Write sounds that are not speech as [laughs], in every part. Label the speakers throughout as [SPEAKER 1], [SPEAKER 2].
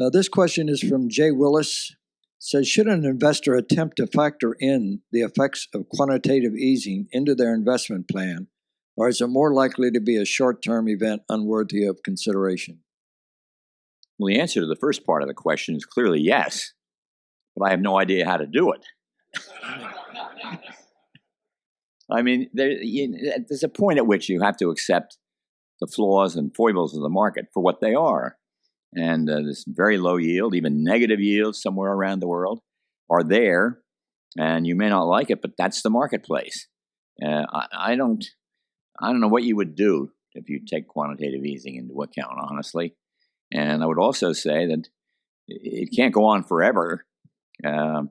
[SPEAKER 1] Uh, this question is from Jay Willis. Says, should an investor attempt to factor in the effects of quantitative easing into their investment plan, or is it more likely to be a short-term event unworthy of consideration?
[SPEAKER 2] Well, the answer to the first part of the question is clearly yes, but I have no idea how to do it. [laughs] I mean, there, you, there's a point at which you have to accept the flaws and foibles of the market for what they are. And uh, this very low yield, even negative yields somewhere around the world, are there. And you may not like it, but that's the marketplace. Uh, I, I don't, I don't know what you would do if you take quantitative easing into account, honestly. And I would also say that it can't go on forever. Uh,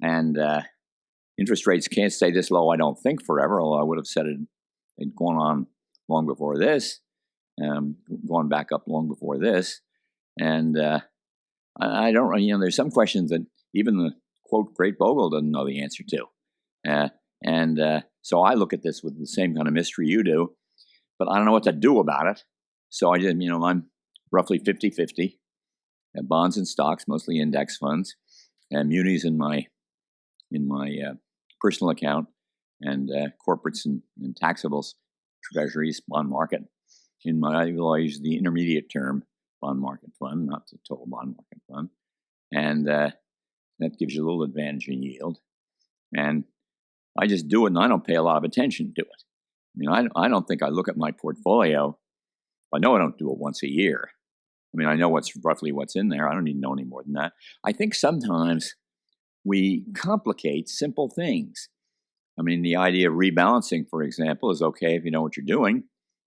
[SPEAKER 2] and interest rates can't stay this low, I don't think, forever, although I would have said it had gone on long before this, um, gone back up long before this. And uh, I, don't, you know, there's some questions that even the quote great Bogle doesn't know the answer to. Uh, and uh, so I look at this with the same kind of mystery you do, but I don't know what to do about it. So I just, you know, I'm roughly 50 50 bonds and stocks, mostly index funds, and munis in my in my uh, personal account, and uh, corporates and, and, taxables, treasuries, bond market. In my, I use the intermediate term bond market fund, not the total bond market fund, and uh, that gives you a little advantage in yield. And I just do it, and I don't pay a lot of attention to it. I mean, I, I don't think I look at my portfolio. I know I don't do it once a year. I mean, I know what's roughly what's in there. I don't need to know any more than that. I think sometimes we complicate simple things. I mean, the idea of rebalancing, for example, is okay if you know what you're doing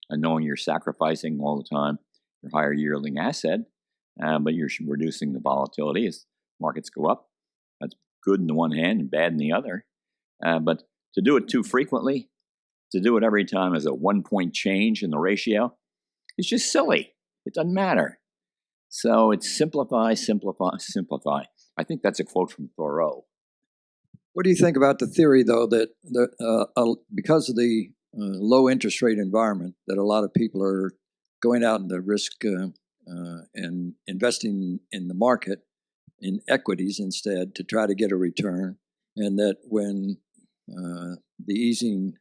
[SPEAKER 2] and knowing you're sacrificing all the time your higher yielding asset, uh, but you're reducing the volatility as markets go up. That's good in the one hand and bad in the other. Uh, but to do it too frequently, to do it every time as a one point change in the ratio, it's just silly. It doesn't matter. So it's simplify, simplify, simplify. I think that's a quote from Thoreau.
[SPEAKER 1] What do you think about the theory, though, that, uh, uh, because of the uh, low interest rate environment, that a lot of people are going out in the risk uh, uh, and investing in the market in equities instead to try to get a return, and that when uh, the easing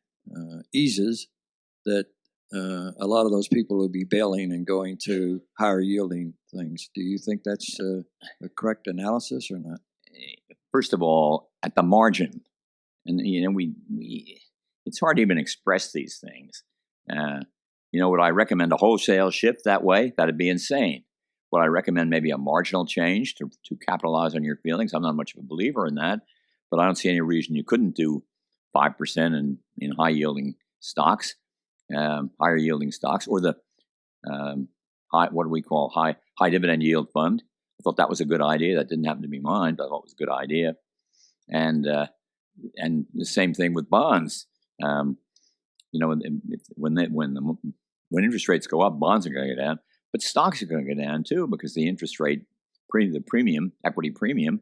[SPEAKER 1] eases, that uh, a lot of those people will be bailing and going to higher yielding things. Do you think that's uh, a correct analysis or not?
[SPEAKER 2] First of all, at the margin, and you know, we, we it's hard to even express these things. Uh, you know, would I recommend a wholesale shift that way? That'd be insane. Would I recommend maybe a marginal change to, to capitalize on your feelings? I'm not much of a believer in that, but I don't see any reason you couldn't do 5% in, in high yielding stocks um, higher yielding stocks or the um, high, what do we call high high dividend yield fund. I thought that was a good idea. That didn't happen to be mine, but I thought it was a good idea. And uh, and the same thing with bonds. Um, you know, when they, when the when interest rates go up, bonds are going to go down, but stocks are going to go down too because the interest rate, pre, the premium, equity premium,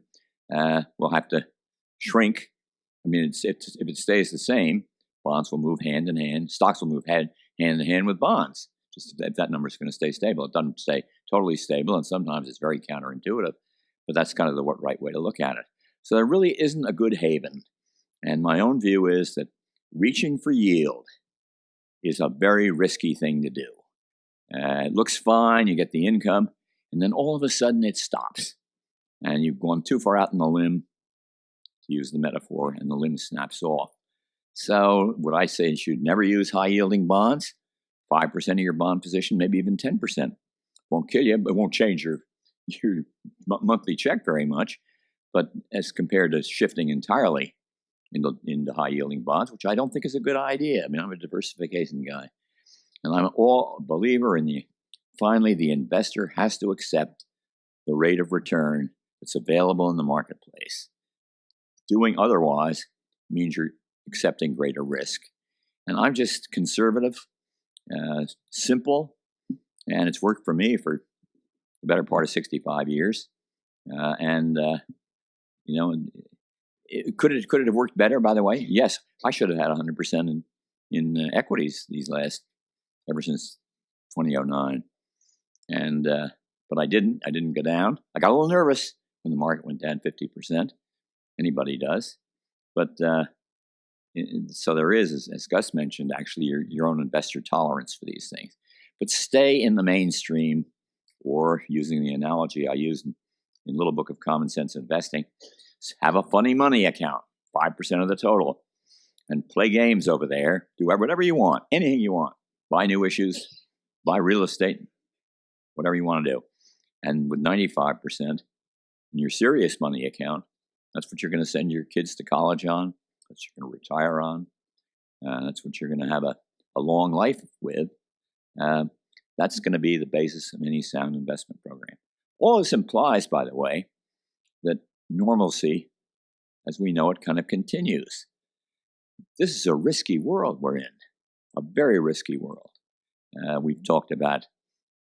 [SPEAKER 2] uh, will have to shrink. I mean, it's, it's, if it stays the same, bonds will move hand in hand. Stocks will move hand, hand in hand with bonds. Just if that number is going to stay stable, it doesn't stay totally stable, and sometimes it's very counterintuitive. But that's kind of the right way to look at it. So there really isn't a good haven. And my own view is that reaching for yield is a very risky thing to do. Uh, it looks fine, you get the income, and then all of a sudden it stops. And you've gone too far out in the limb, to use the metaphor, and the limb snaps off. So, what I say is you'd never use high yielding bonds. 5% of your bond position, maybe even 10%. Won't kill you, but won't change your, [laughs] your monthly check very much. But as compared to shifting entirely into, the high yielding bonds, which I don't think is a good idea. I mean, I'm a diversification guy. And I'm all a believer in the finally, the investor has to accept the rate of return that's available in the marketplace. Doing otherwise means you're accepting greater risk. And I'm just conservative, uh, simple, and it's worked for me for the better part of 65 years. Uh, and, uh, you know, could, it, could it have worked better, by the way? Yes, I should have had 100% in, in uh, equities these last, ever since 2009. And, uh, but I didn't. I didn't go down. I got a little nervous when the market went down 50%. Anybody does. But uh, so there is, as, as, Gus mentioned, actually your, your own investor tolerance for these things. But stay in the mainstream, or using the analogy I use in, in Little Book of Common Sense Investing, have a funny money account, 5% of the total, and play games over there. Do whatever you want, anything you want. Buy new issues, buy real estate, whatever you want to do. And with 95% in your serious money account, that's what you're going to send your kids to college on. That's what you're going to retire on. Uh, that's what you're going to have a, a long life with. Uh, that's going to be the basis of any sound investment program. All this implies, by the way, normalcy, as we know it, kind of continues. This is a risky world we're in, a very risky world. Uh, we've talked about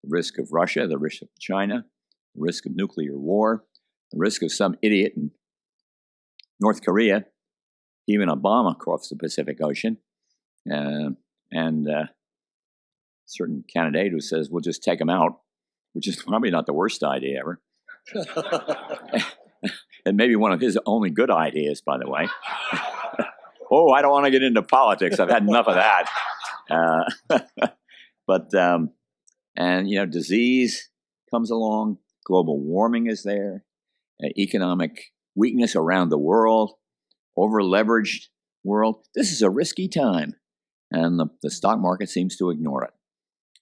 [SPEAKER 2] the risk of Russia, the risk of China, the risk of nuclear war, the risk of some idiot in North Korea, even Obama across the Pacific Ocean, uh, and uh, certain candidate who says we'll just take them out, which is [laughs] probably not the worst idea ever. [laughs] and maybe one of his only good ideas, by the way. [laughs] oh, I don't want to get into politics. I've had enough of that. Uh, [laughs] but um, and you know, disease comes along, global warming is there, uh, economic weakness around the world, over leveraged world. This is a risky time, and the, the stock market seems to ignore it.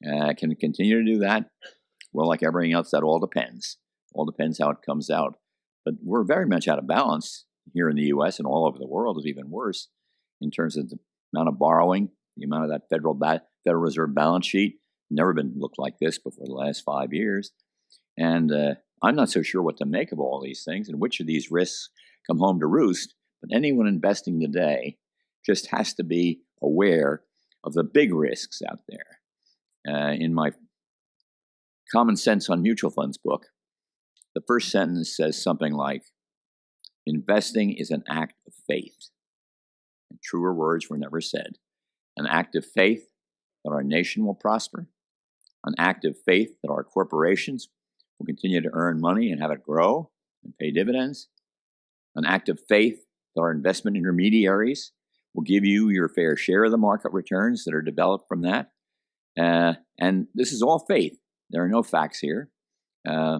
[SPEAKER 2] Uh, can it continue to do that? Well, like everything else, that all depends. All depends how it comes out. But we're very much out of balance here in the U.S. and all over the world is even worse in terms of the amount of borrowing, the amount of that Federal ba- Federal Reserve balance sheet. Never been looked like this before the last five years, and uh, I'm not so sure what to make of all these things and which of these risks come home to roost. But anyone investing today just has to be aware of the big risks out there. Uh, in my Common Sense on Mutual Funds book, the first sentence says something like, Investing is an act of faith. And truer words were never said. An act of faith that our nation will prosper, an act of faith that our corporations will continue to earn money and have it grow and pay dividends, an act of faith that our investment intermediaries will give you your fair share of the market returns that are developed from that. Uh, and this is all faith. There are no facts here. Uh,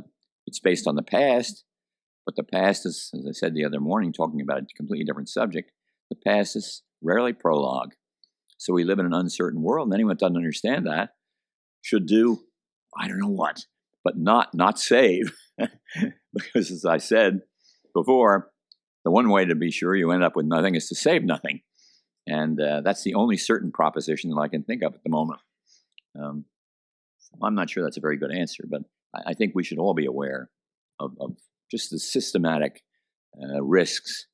[SPEAKER 2] it's based on the past, but the past is, as I said the other morning, talking about a completely different subject, the past is rarely prologue. So we live in an uncertain world, and anyone that doesn't understand that should do, I don't know what, but not not save. [laughs] because as I said before, the one way to be sure you end up with nothing is to save nothing. And uh, that's the only certain proposition that I can think of at the moment. Um, I'm not sure that's a very good answer, but I think we should all be aware of, of just the systematic uh, risks,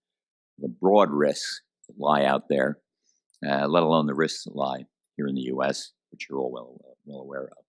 [SPEAKER 2] the broad risks that lie out there, uh, let alone the risks that lie here in the U.S., which you're all well, well aware of.